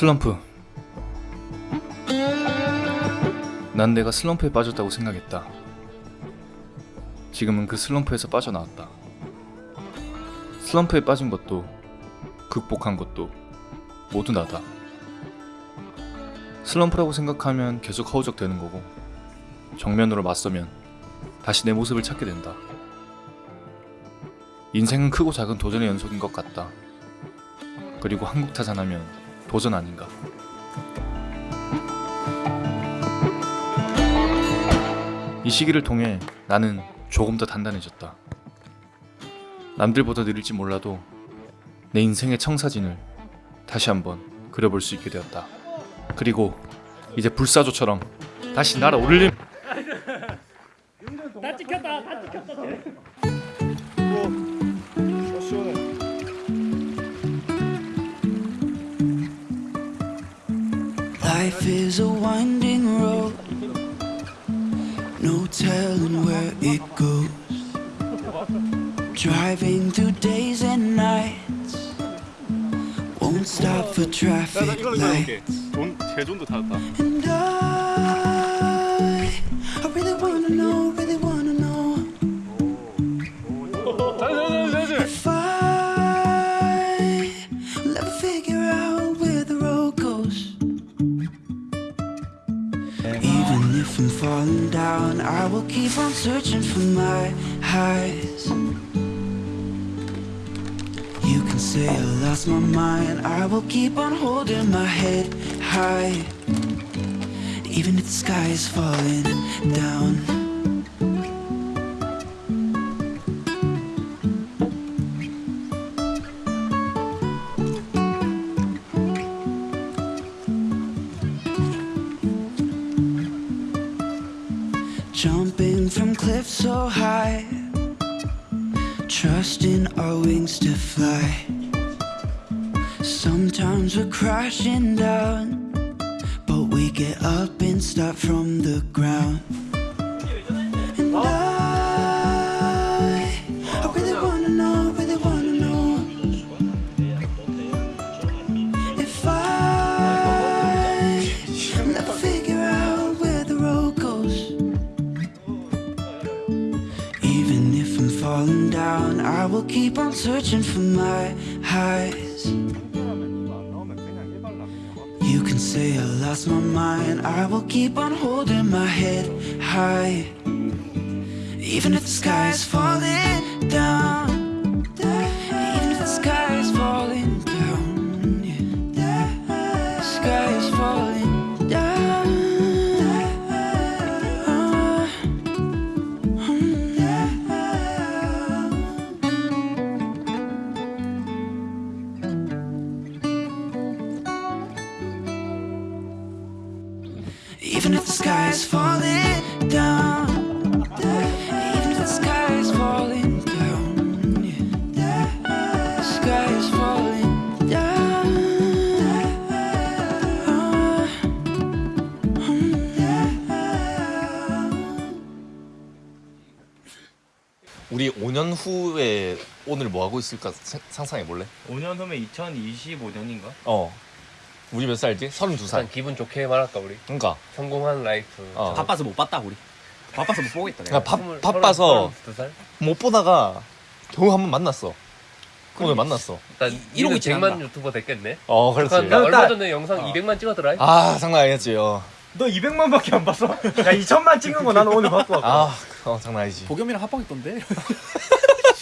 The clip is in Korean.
슬럼프. 난 내가 슬럼프에 빠졌다고 생각했다. 지금은 그 슬럼프에서 빠져나왔다. 슬럼프에 빠진 것도 극복한 것도 모두 나다. 슬럼프라고 생각하면 계속 허우적대는 거고 정면으로 맞서면 다시 내 모습을 찾게 된다. 인생은 크고 작은 도전의 연속인 것 같다. 그리고 한국 타잔하면 도전 아닌가. 이 시기를 통해 나는 조금 더 단단해졌다. 남들보다 느릴지 몰라도 내 인생의 청사진을 다시 한번 그려볼 수 있게 되었다. 그리고 이제 불사조처럼 다시 날아오르림. 다 찍혔다 다 찍혔다 Life is a winding road No telling where it goes Driving through days and nights Won't stop for traffic lights And I, I really wanna know, really wanna know If I will ever figure out If I'm falling down, I will keep on searching for my highs. You can say I lost my mind, I will keep on holding my head high. Even if the sky is falling down. Jumping from cliffs so high, trusting our wings to fly. Sometimes we're crashing down, but we get up and start from the ground. And I, I will keep on searching for my highs. You can say I lost my mind, I will keep on holding my head high. Even if the sky is falling down, Even if the sky is falling down, even if the sky is falling down, the sky is falling down. 우리 5년 후에 오늘 뭐 하고 있을까 생- 상상해 볼래? 5년 후면 2025년인가? 어. 우리 몇 살이지? 32살. 일단 기분 좋게 말할까 우리 그러니까. 성공한 life 어. 바빠서 못 봤다 우리. 바빠서 못 보겠다. 내가. 그러니까 바, 바빠서 두살 못 보다가 겨우 한 번 만났어. 오늘 만났어. 일단 이- 이러고 이러고 100만 지난다. 유튜버 됐겠네 어, 그렇지. 축하한다. 얼마 일단- 전에 영상 200만 찍었더라 아, 장난 아니었지. 어. 너 200만밖에 안 봤어? 야 2천만 찍은 거 나는 오늘 봤고. 아, 어, 장난 아니지. 보겸이랑 합방했던데.